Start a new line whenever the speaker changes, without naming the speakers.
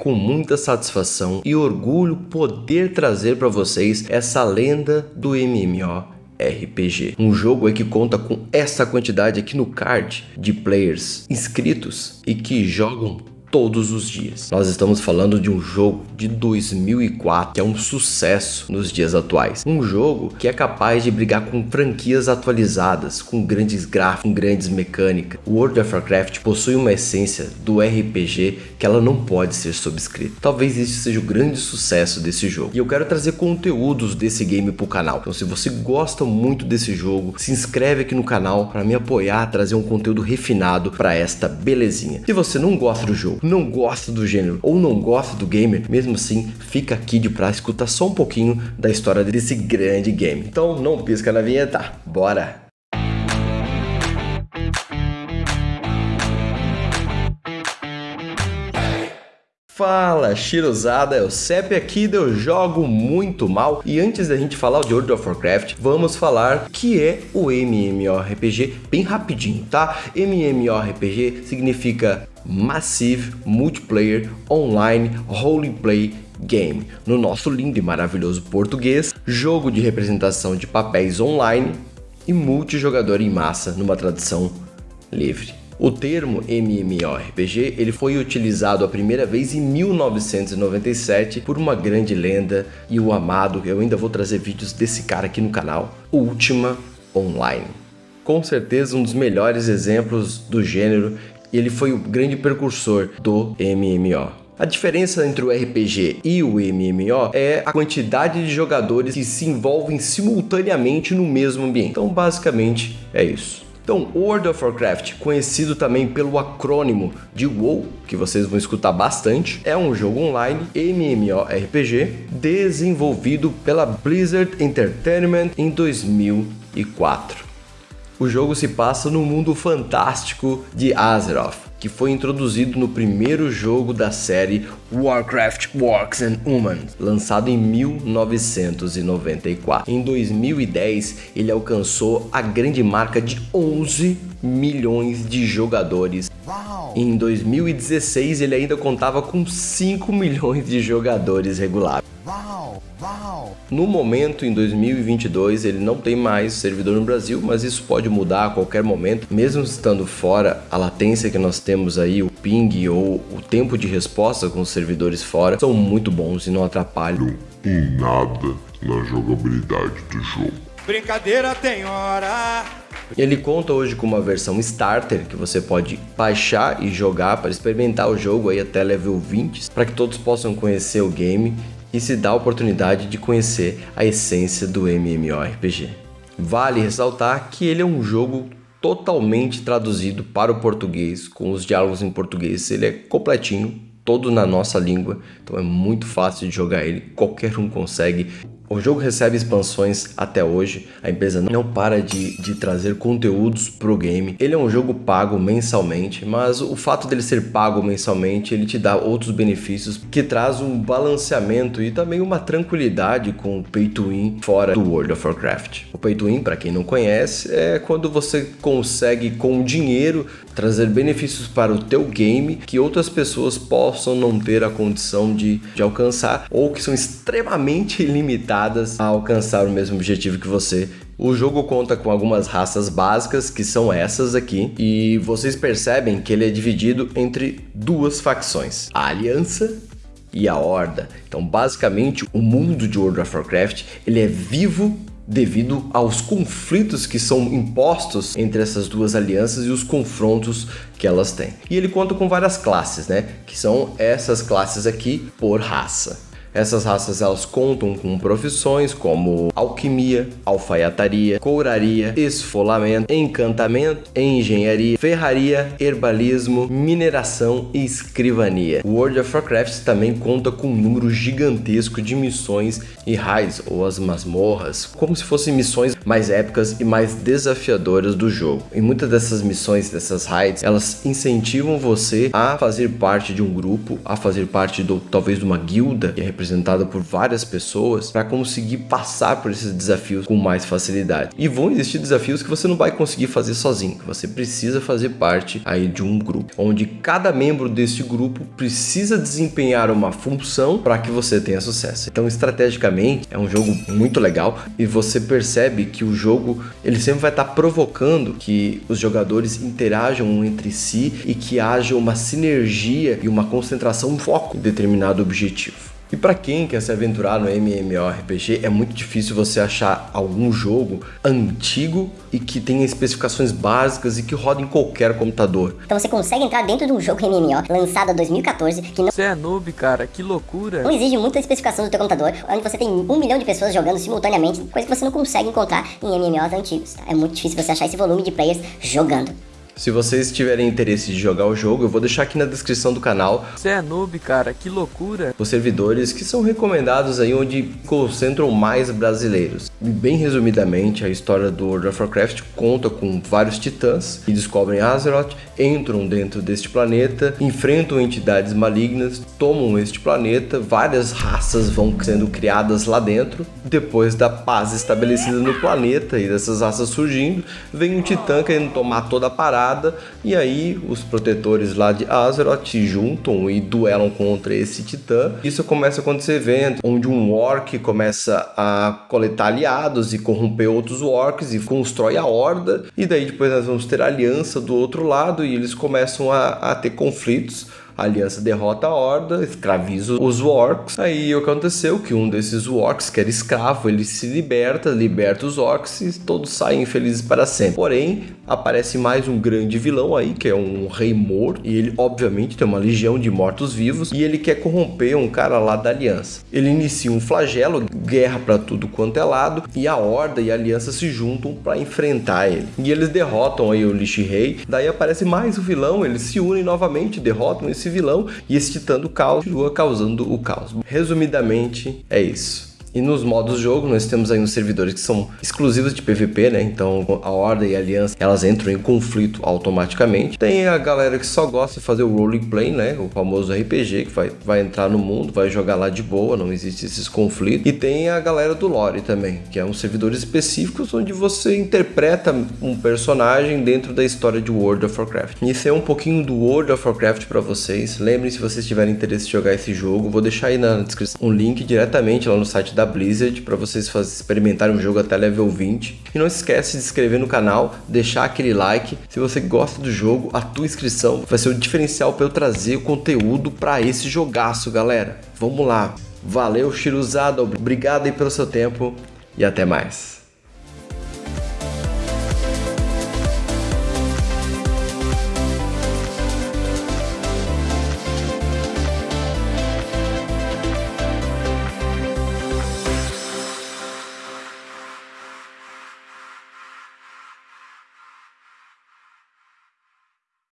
com muita satisfação e orgulho poder trazer para vocês essa lenda do MMO RPG. Um jogo que conta com essa quantidade aqui no card de players inscritos e que jogam todos os dias. Nós estamos falando de um jogo de 2004 que é um sucesso nos dias atuais. Um jogo que é capaz de brigar com franquias atualizadas, com grandes gráficos, com grandes mecânicas. O World of Warcraft possui uma essência do RPG que ela não pode ser subscrita. Talvez isso seja o grande sucesso desse jogo. E eu quero trazer conteúdos desse game para o canal. Então se você gosta muito desse jogo, se inscreve aqui no canal para me apoiar, trazer um conteúdo refinado para esta belezinha. Se você não gosta do jogo, não gosta do gênero ou não gosta do gamer, mesmo assim, fica aqui de pra escutar só um pouquinho da história desse grande game. Então não pisca na vinheta, bora! Fala, Shirozada, é o Cep aqui, eu jogo muito mal e antes da gente falar de World of Warcraft, vamos falar que é o MMORPG bem rapidinho, tá? MMORPG significa Massive Multiplayer Online Roleplay Game. No nosso lindo e maravilhoso português, jogo de representação de papéis online e multijogador em massa numa tradução livre. O termo MMORPG ele foi utilizado a primeira vez em 1997 por uma grande lenda e o amado, eu ainda vou trazer vídeos desse cara aqui no canal, Ultima Online. Com certeza um dos melhores exemplos do gênero e ele foi o grande precursor do MMO. A diferença entre o RPG e o MMO é a quantidade de jogadores que se envolvem simultaneamente no mesmo ambiente. Então, basicamente, é isso. Então, World of Warcraft, conhecido também pelo acrônimo de WoW, que vocês vão escutar bastante, é um jogo online MMORPG desenvolvido pela Blizzard Entertainment em 2004. O jogo se passa no mundo fantástico de Azeroth, que foi introduzido no primeiro jogo da série Warcraft Orcs and Humans, lançado em 1994. Em 2010, ele alcançou a grande marca de 11 milhões de jogadores. Em 2016, ele ainda contava com 5 milhões de jogadores regulares. No momento, em 2022, ele não tem mais servidor no Brasil, mas isso pode mudar a qualquer momento. Mesmo estando fora, a latência que nós temos aí, o ping ou o tempo de resposta com os servidores fora, são muito bons e não atrapalham
em nada na jogabilidade do jogo.
Brincadeira tem hora. Ele conta hoje com uma versão starter que você pode baixar e jogar para experimentar o jogo aí até level 20, para que todos possam conhecer o game e se dá a oportunidade de conhecer a essência do MMORPG. Vale ressaltar que ele é um jogo totalmente traduzido para o português, com os diálogos em português, ele é completinho, todo na nossa língua, então é muito fácil de jogar ele, qualquer um consegue. O jogo recebe expansões até hoje, a empresa não para de, de trazer conteúdos pro game. Ele é um jogo pago mensalmente, mas o fato dele ser pago mensalmente, ele te dá outros benefícios que traz um balanceamento e também uma tranquilidade com o Pay to Win fora do World of Warcraft. O Pay to Win, para quem não conhece, é quando você consegue com dinheiro trazer benefícios para o teu game que outras pessoas possam não ter a condição de, de alcançar ou que são extremamente limitadas a alcançar o mesmo objetivo que você. O jogo conta com algumas raças básicas, que são essas aqui, e vocês percebem que ele é dividido entre duas facções, a Aliança e a Horda. Então, basicamente, o mundo de World of Warcraft ele é vivo devido aos conflitos que são impostos entre essas duas alianças e os confrontos que elas têm. E ele conta com várias classes, né? Que são essas classes aqui por raça. Essas raças elas contam com profissões como alquimia, alfaiataria, couraria, esfolamento, encantamento, engenharia, ferraria, herbalismo, mineração e escrivania. World of Warcraft também conta com um número gigantesco de missões e raids ou as masmorras, como se fossem missões mais épicas e mais desafiadoras do jogo. E muitas dessas missões, dessas raids, elas incentivam você a fazer parte de um grupo, a fazer parte do talvez de uma guilda, e representada por várias pessoas para conseguir passar por esses desafios com mais facilidade. E vão existir desafios que você não vai conseguir fazer sozinho, que você precisa fazer parte aí de um grupo, onde cada membro desse grupo precisa desempenhar uma função para que você tenha sucesso. Então, estrategicamente, é um jogo muito legal e você percebe que o jogo ele sempre vai estar tá provocando que os jogadores interajam entre si e que haja uma sinergia e uma concentração, um foco em determinado objetivo. E para quem quer se aventurar no MMORPG, é muito difícil você achar algum jogo antigo e que tenha especificações básicas e que roda em qualquer computador.
Então você consegue entrar dentro de um jogo MMO lançado em 2014 que não...
Você é noob, cara, que loucura.
Não exige muita especificação do teu computador, onde você tem um milhão de pessoas jogando simultaneamente, coisa que você não consegue encontrar em MMOs antigos. Tá? É muito difícil você achar esse volume de players jogando.
Se vocês tiverem interesse de jogar o jogo, eu vou deixar aqui na descrição do canal.
Você é noob, cara, que loucura.
Os servidores que são recomendados aí onde concentram mais brasileiros. Bem resumidamente, a história do World of Warcraft conta com vários titãs que descobrem Azeroth, entram dentro deste planeta, enfrentam entidades malignas, tomam este planeta, várias raças vão sendo criadas lá dentro. Depois da paz estabelecida no planeta e dessas raças surgindo, vem um titã querendo tomar toda a parada e aí os protetores lá de Azeroth se juntam e duelam contra esse titã. Isso começa a acontecer evento onde um orc começa a coletar aliados e corromper outros orcs e constrói a horda. E daí depois nós vamos ter aliança do outro lado e eles começam a, a ter conflitos a aliança derrota a horda, escraviza os orcs. Aí aconteceu? Que um desses orcs, que era escravo, ele se liberta, liberta os orcs e todos saem felizes para sempre. Porém, aparece mais um grande vilão aí, que é um rei morto, e ele obviamente tem uma legião de mortos-vivos, e ele quer corromper um cara lá da aliança. Ele inicia um flagelo, guerra para tudo quanto é lado, e a horda e a aliança se juntam para enfrentar ele. E eles derrotam aí o Lich Rei, daí aparece mais o vilão, eles se unem novamente, derrotam esse vilão e esse titã do caos continua causando o caos. Resumidamente, é isso. E nos modos jogo, nós temos aí uns servidores que são exclusivos de PVP, né? Então a Horda e a Aliança, elas entram em conflito automaticamente. Tem a galera que só gosta de fazer o roleplay, né? O famoso RPG, que vai, vai entrar no mundo, vai jogar lá de boa, não existe esses conflitos. E tem a galera do lore também, que é um servidores específicos onde você interpreta um personagem dentro da história de World of Warcraft. Isso é um pouquinho do World of Warcraft para vocês. Lembrem se vocês tiverem interesse em jogar esse jogo, vou deixar aí na descrição um link diretamente lá no site da da Blizzard para vocês experimentarem o jogo até level 20. E não esquece de se inscrever no canal, deixar aquele like. Se você gosta do jogo, a tua inscrição vai ser o diferencial para eu trazer o conteúdo para esse jogaço, galera. Vamos lá. Valeu, Shiruzado. Obrigado aí pelo seu tempo e até mais.